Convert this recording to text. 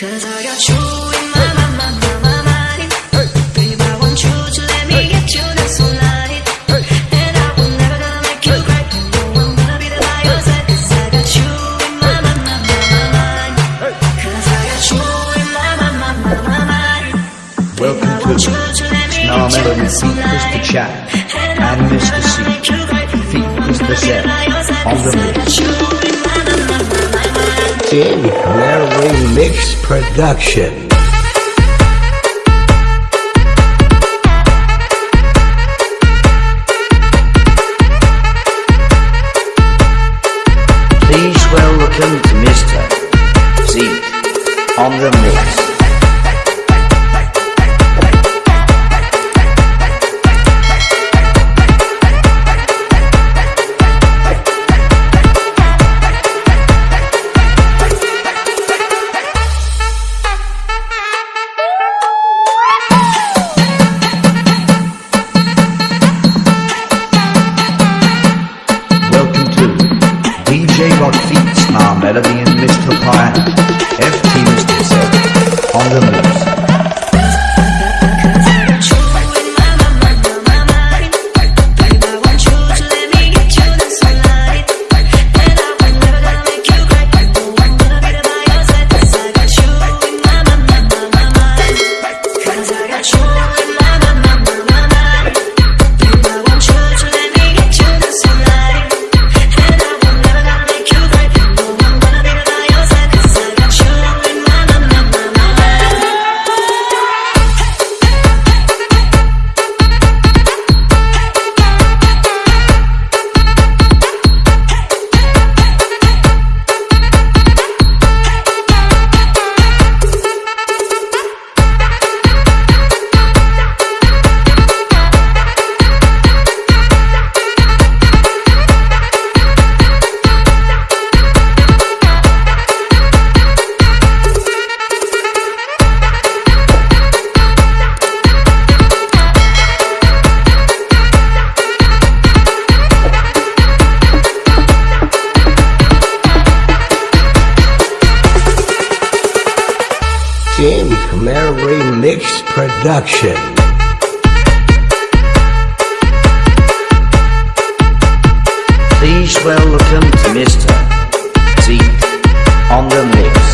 Cause I got you in my, my, my, my, my mind. Babe, I want you to let me get you this whole night. And I will never gonna make you cry. No, I'm gonna be there by your side. Cause I got you in my, my, my, my, my mind. Cause I got you in my, my, my, my, my mind. Welcome to you to let me Snar get you Melody this feat Mr. Chat And Mr. C gonna make you cry. feat Mr. Set on the Jamie Claire Mix Production. Please welcome to Mr. Z on the mix. And Jamie Claire Mix Production. Please welcome to Mr. Z on the mix.